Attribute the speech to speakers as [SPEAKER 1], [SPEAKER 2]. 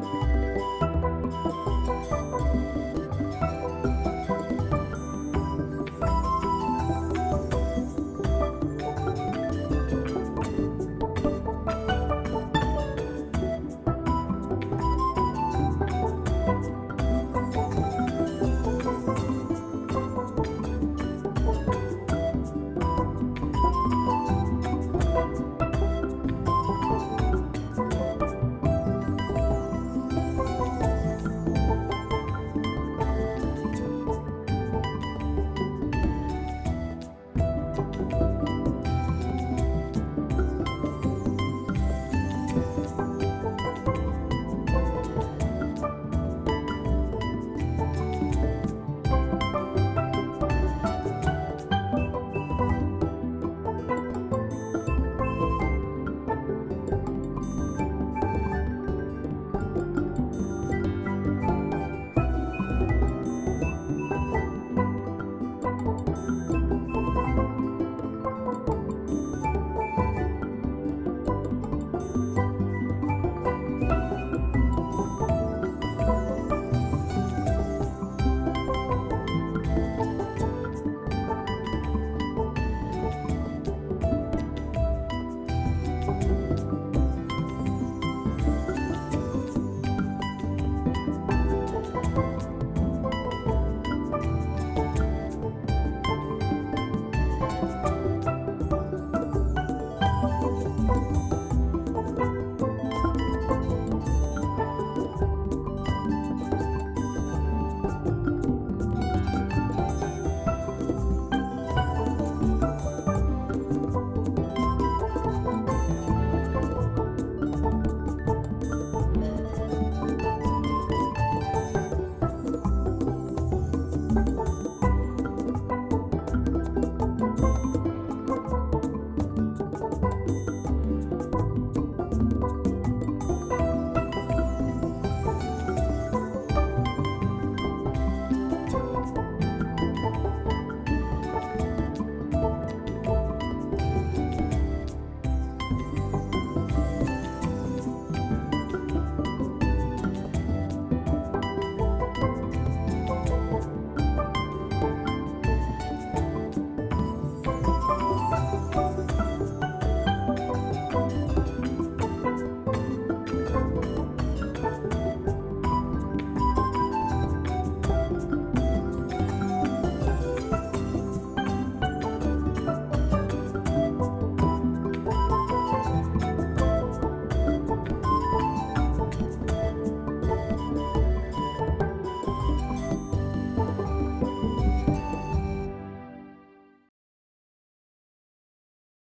[SPEAKER 1] Bye.